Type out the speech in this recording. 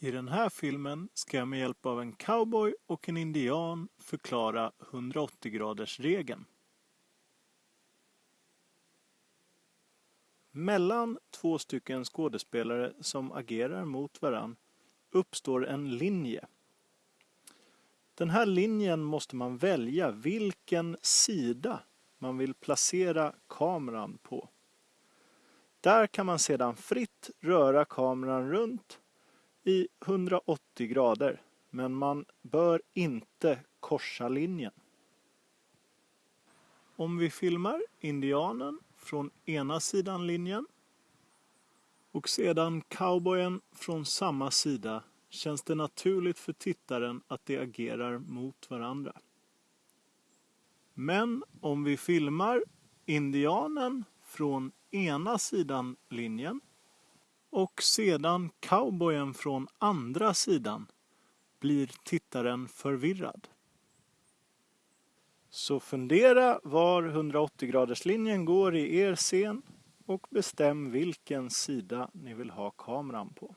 I den här filmen ska jag med hjälp av en cowboy och en indian förklara 180-graders-regeln. Mellan två stycken skådespelare som agerar mot varann uppstår en linje. Den här linjen måste man välja vilken sida man vill placera kameran på. Där kan man sedan fritt röra kameran runt i 180 grader, men man bör inte korsa linjen. Om vi filmar indianen från ena sidan linjen och sedan cowboyen från samma sida känns det naturligt för tittaren att de agerar mot varandra. Men om vi filmar indianen från ena sidan linjen och sedan cowboyen från andra sidan blir tittaren förvirrad. Så fundera var 180-graderslinjen går i er scen och bestäm vilken sida ni vill ha kameran på.